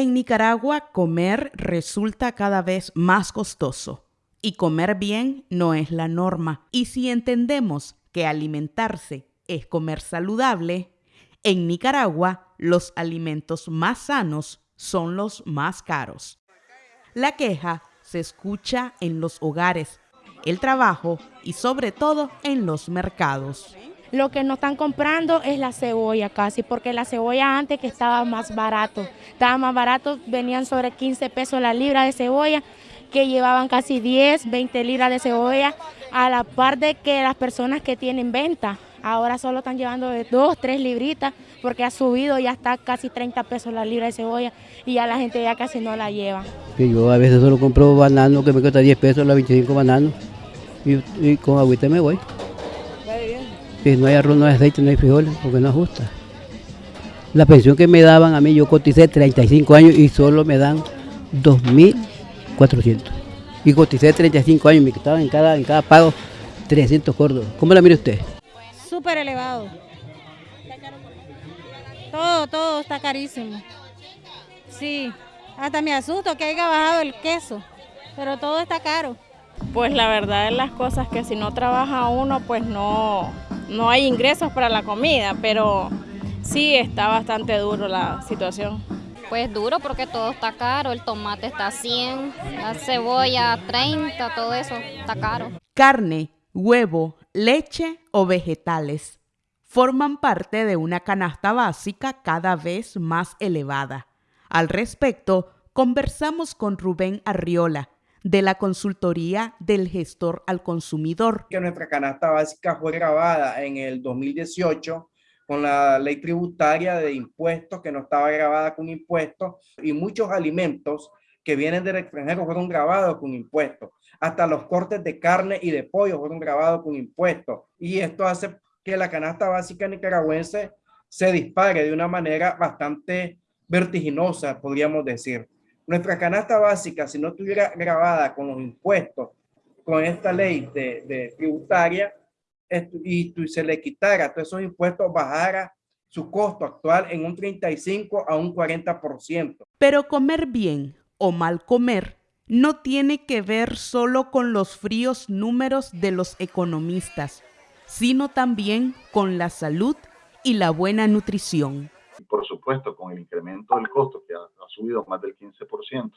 En Nicaragua comer resulta cada vez más costoso y comer bien no es la norma. Y si entendemos que alimentarse es comer saludable, en Nicaragua los alimentos más sanos son los más caros. La queja se escucha en los hogares, el trabajo y sobre todo en los mercados. Lo que no están comprando es la cebolla casi, porque la cebolla antes que estaba más barato, estaba más barato, venían sobre 15 pesos la libra de cebolla, que llevaban casi 10, 20 libras de cebolla, a la par de que las personas que tienen venta, ahora solo están llevando de 2, 3 libritas, porque ha subido, ya está casi 30 pesos la libra de cebolla, y ya la gente ya casi no la lleva. yo a veces solo compro banano que me cuesta 10 pesos, la 25 bananos, y con agüita me voy. Si no hay arroz, no hay aceite, no hay frijoles, porque no ajusta. La pensión que me daban a mí, yo coticé 35 años y solo me dan 2.400. Y coticé 35 años, me quitaban en cada, en cada pago 300 gordos. ¿Cómo la mire usted? Súper elevado. Todo, todo está carísimo. Sí, hasta me asusto que haya bajado el queso, pero todo está caro. Pues la verdad es las cosas que si no trabaja uno, pues no, no hay ingresos para la comida, pero sí está bastante duro la situación. Pues duro porque todo está caro, el tomate está a 100, la cebolla a 30, todo eso está caro. Carne, huevo, leche o vegetales forman parte de una canasta básica cada vez más elevada. Al respecto, conversamos con Rubén Arriola, de la consultoría del gestor al consumidor. Que nuestra canasta básica fue grabada en el 2018 con la ley tributaria de impuestos que no estaba grabada con impuestos y muchos alimentos que vienen del extranjero fueron grabados con impuestos. Hasta los cortes de carne y de pollo fueron grabados con impuestos. Y esto hace que la canasta básica nicaragüense se dispare de una manera bastante vertiginosa, podríamos decir. Nuestra canasta básica, si no estuviera grabada con los impuestos, con esta ley de, tributaria, y se le quitara todos esos impuestos, bajara su costo actual en un 35 a un 40%. Pero comer bien o mal comer no tiene que ver solo con los fríos números de los economistas, sino también con la salud y la buena nutrición por supuesto, con el incremento del costo que ha, subido más del 15%,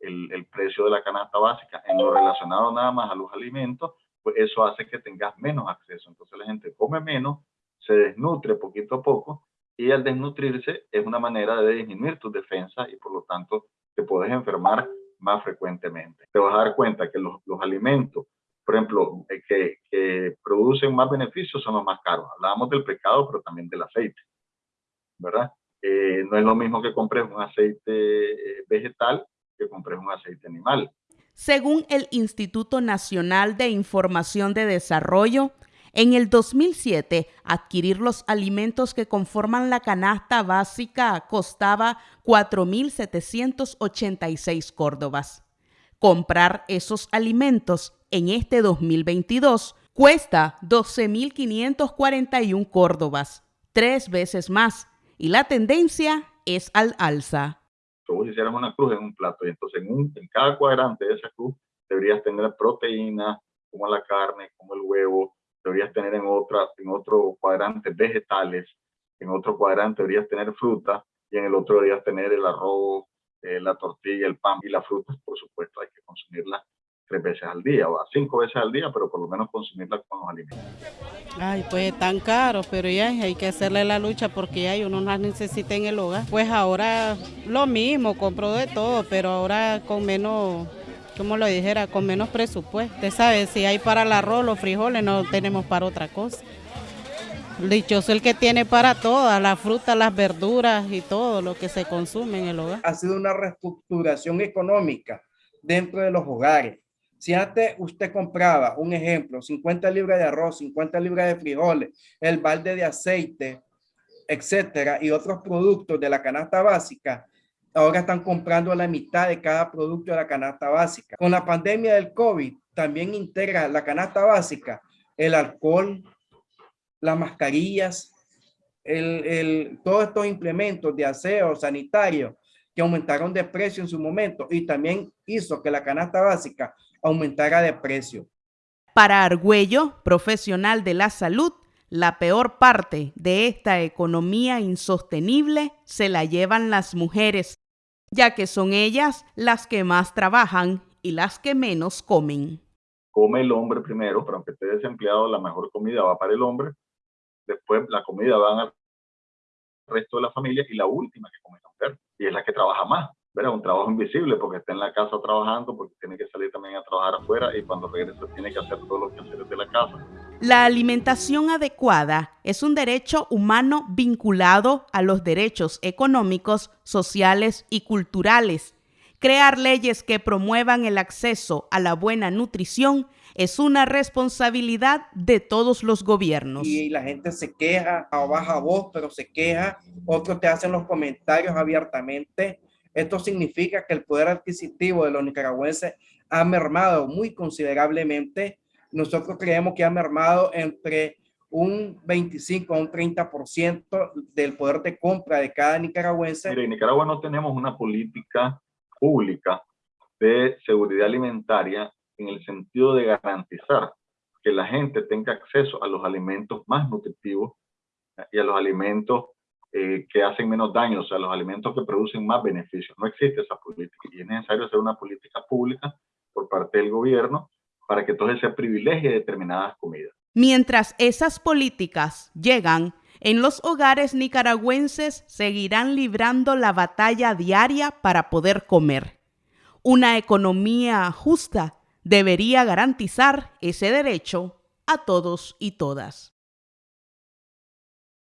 el, el, precio de la canasta básica en lo relacionado nada más a los alimentos, pues eso hace que tengas menos acceso. Entonces la gente come menos, se desnutre poquito a poco y al desnutrirse es una manera de disminuir tus defensas y por lo tanto te puedes enfermar más frecuentemente. Te vas a dar cuenta que los, los alimentos, por ejemplo, eh, que, que producen más beneficios son los más caros. Hablábamos del pecado, pero también del aceite. Eh, no es lo mismo que compres un aceite eh, vegetal que compres un aceite animal. Según el Instituto Nacional de Información de Desarrollo, en el 2007, adquirir los alimentos que conforman la canasta básica costaba 4.786 córdobas. Comprar esos alimentos en este 2022 cuesta 12.541 córdobas, tres veces más y la tendencia es al alza. Si vos hicieras una cruz en un plato y entonces en, en cada cuadrante de esa cruz deberías tener proteínas como la carne, como el huevo, deberías tener en, otra, en otro cuadrante vegetales, en otro cuadrante deberías tener fruta y en el otro deberías tener el arroz, eh, la tortilla, el pan y las frutas, por supuesto, hay que consumirlas tres veces al día o a cinco veces al día, pero por lo menos consumirla con los alimentos. Ay, pues tan caro, pero ya hay que hacerle la lucha porque hay uno las necesita en el hogar. Pues ahora lo mismo, compro de todo, pero ahora con menos, como lo dijera, con menos presupuesto. Usted sabe, si hay para el arroz, los frijoles, no tenemos para otra cosa. Dichoso el que tiene para todas, las frutas, las verduras y todo lo que se consume en el hogar. Ha sido una reestructuración económica dentro de los hogares si antes usted compraba, un ejemplo, 50 libras de arroz, 50 libras de frijoles, el balde de aceite, etcétera, y otros productos de la canasta básica, ahora están comprando la mitad de cada producto de la canasta básica. Con la pandemia del COVID, también integra la canasta básica el alcohol, las mascarillas, el, el, todos estos implementos de aseo sanitario que aumentaron de precio en su momento y también hizo que la canasta básica aumentara de precio. Para Argüello, profesional de la salud, la peor parte de esta economía insostenible se la llevan las mujeres, ya que son ellas las que más trabajan y las que menos comen. Come el hombre primero, pero aunque esté desempleado, la mejor comida va para el hombre. Después la comida va al resto de la familia y la última que come la mujer. Y es la que trabaja más. ¿Verdad? Un trabajo invisible porque está en la casa trabajando, porque tiene que salir también a trabajar afuera y cuando regresa tiene que hacer todo lo que hacer de la casa. La alimentación adecuada es un derecho humano vinculado a los derechos económicos, sociales y culturales. Crear leyes que promuevan el acceso a la buena nutrición es una responsabilidad de todos los gobiernos. Y la gente se queja a baja voz, pero se queja. Otros te hacen los comentarios abiertamente esto significa que el poder adquisitivo de los nicaragüenses ha mermado muy considerablemente. Nosotros creemos que ha mermado entre un 25 a un 30% del poder de compra de cada nicaragüense. Mire, en Nicaragua no tenemos una política pública de seguridad alimentaria en el sentido de garantizar que la gente tenga acceso a los alimentos más nutritivos y a los alimentos eh, que hacen menos daño, o sea, los alimentos que producen más beneficios. No existe esa política y es necesario hacer una política pública por parte del gobierno para que entonces se privilegie determinadas comidas. Mientras esas políticas llegan, en los hogares nicaragüenses seguirán librando la batalla diaria para poder comer. Una economía justa debería garantizar ese derecho a todos y todas.